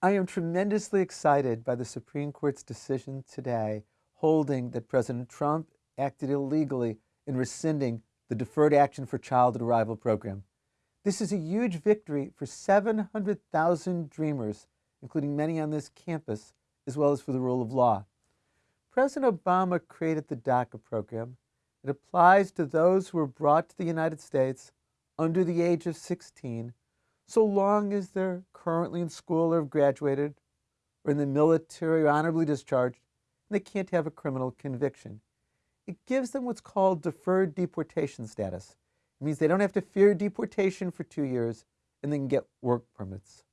I am tremendously excited by the Supreme Court's decision today holding that President Trump acted illegally in rescinding the Deferred Action for Childhood Arrival program. This is a huge victory for 700,000 dreamers, including many on this campus, as well as for the rule of law. President Obama created the DACA program. It applies to those who were brought to the United States under the age of 16, so long as they're currently in school or have graduated, or in the military or honorably discharged, and they can't have a criminal conviction. It gives them what's called deferred deportation status. It means they don't have to fear deportation for two years and they can get work permits.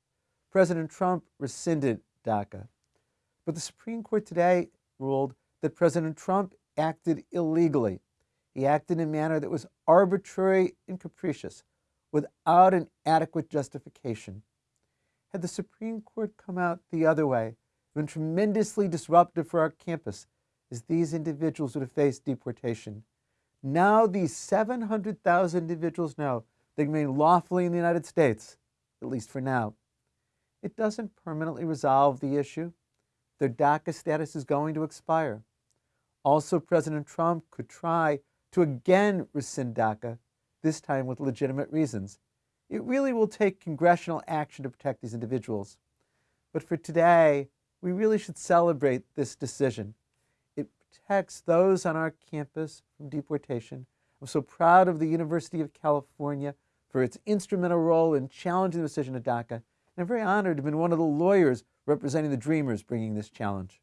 President Trump rescinded DACA. But the Supreme Court today ruled that President Trump acted illegally. He acted in a manner that was arbitrary and capricious without an adequate justification. Had the Supreme Court come out the other way, been tremendously disruptive for our campus, as these individuals would have faced deportation. Now these 700,000 individuals know they remain lawfully in the United States, at least for now. It doesn't permanently resolve the issue. Their DACA status is going to expire. Also, President Trump could try to again rescind DACA, this time with legitimate reasons. It really will take congressional action to protect these individuals. But for today, we really should celebrate this decision. It protects those on our campus from deportation. I'm so proud of the University of California for its instrumental role in challenging the decision of DACA. And I'm very honored to have been one of the lawyers representing the Dreamers bringing this challenge.